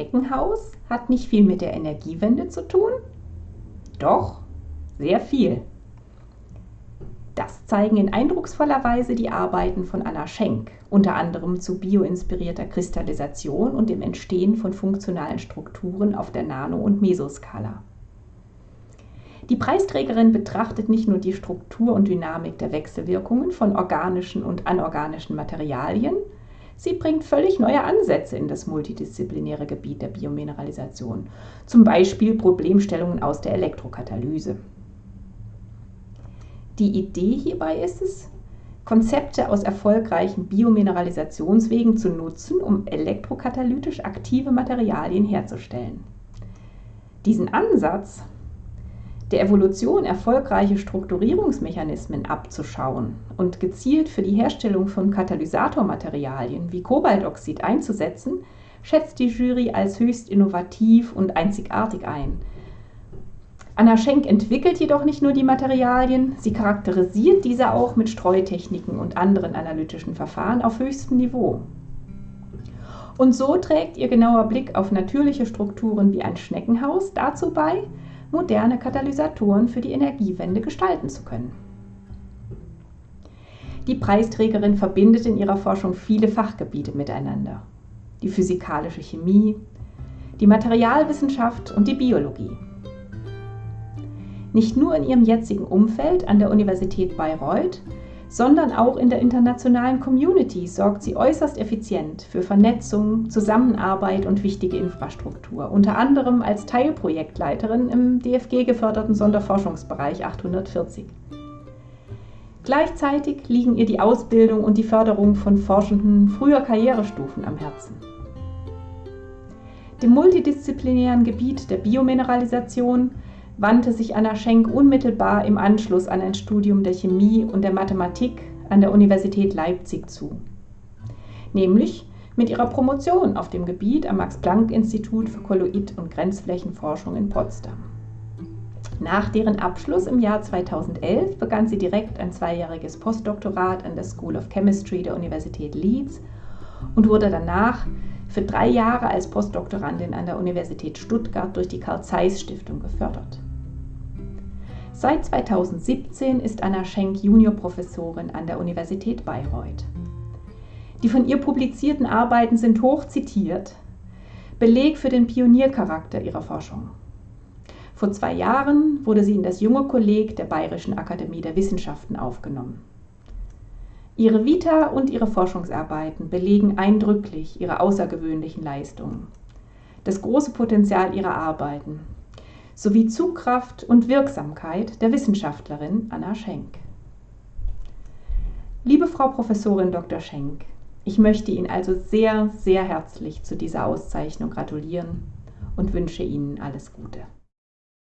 Schneckenhaus hat nicht viel mit der Energiewende zu tun? Doch, sehr viel. Das zeigen in eindrucksvoller Weise die Arbeiten von Anna Schenk, unter anderem zu bioinspirierter Kristallisation und dem Entstehen von funktionalen Strukturen auf der Nano- und Mesoskala. Die Preisträgerin betrachtet nicht nur die Struktur und Dynamik der Wechselwirkungen von organischen und anorganischen Materialien, sie bringt völlig neue Ansätze in das multidisziplinäre Gebiet der Biomineralisation, zum Beispiel Problemstellungen aus der Elektrokatalyse. Die Idee hierbei ist es, Konzepte aus erfolgreichen Biomineralisationswegen zu nutzen, um elektrokatalytisch aktive Materialien herzustellen. Diesen Ansatz der Evolution erfolgreiche Strukturierungsmechanismen abzuschauen und gezielt für die Herstellung von Katalysatormaterialien wie Kobaltoxid einzusetzen, schätzt die Jury als höchst innovativ und einzigartig ein. Anna Schenk entwickelt jedoch nicht nur die Materialien, sie charakterisiert diese auch mit Streutechniken und anderen analytischen Verfahren auf höchstem Niveau. Und so trägt ihr genauer Blick auf natürliche Strukturen wie ein Schneckenhaus dazu bei, moderne Katalysatoren für die Energiewende gestalten zu können. Die Preisträgerin verbindet in ihrer Forschung viele Fachgebiete miteinander. Die physikalische Chemie, die Materialwissenschaft und die Biologie. Nicht nur in ihrem jetzigen Umfeld an der Universität Bayreuth, sondern auch in der internationalen Community sorgt sie äußerst effizient für Vernetzung, Zusammenarbeit und wichtige Infrastruktur, unter anderem als Teilprojektleiterin im DFG geförderten Sonderforschungsbereich 840. Gleichzeitig liegen ihr die Ausbildung und die Förderung von Forschenden früher Karrierestufen am Herzen. Dem multidisziplinären Gebiet der Biomineralisation wandte sich Anna Schenk unmittelbar im Anschluss an ein Studium der Chemie und der Mathematik an der Universität Leipzig zu. Nämlich mit ihrer Promotion auf dem Gebiet am Max-Planck-Institut für Kolloid- und Grenzflächenforschung in Potsdam. Nach deren Abschluss im Jahr 2011 begann sie direkt ein zweijähriges Postdoktorat an der School of Chemistry der Universität Leeds und wurde danach für drei Jahre als Postdoktorandin an der Universität Stuttgart durch die Carl Zeiss Stiftung gefördert. Seit 2017 ist Anna Schenk Juniorprofessorin an der Universität Bayreuth. Die von ihr publizierten Arbeiten sind hoch zitiert, Beleg für den Pioniercharakter ihrer Forschung. Vor zwei Jahren wurde sie in das junge Kolleg der Bayerischen Akademie der Wissenschaften aufgenommen. Ihre Vita und ihre Forschungsarbeiten belegen eindrücklich ihre außergewöhnlichen Leistungen, das große Potenzial ihrer Arbeiten sowie Zugkraft und Wirksamkeit der Wissenschaftlerin Anna Schenk. Liebe Frau Professorin Dr. Schenk, ich möchte Ihnen also sehr, sehr herzlich zu dieser Auszeichnung gratulieren und wünsche Ihnen alles Gute.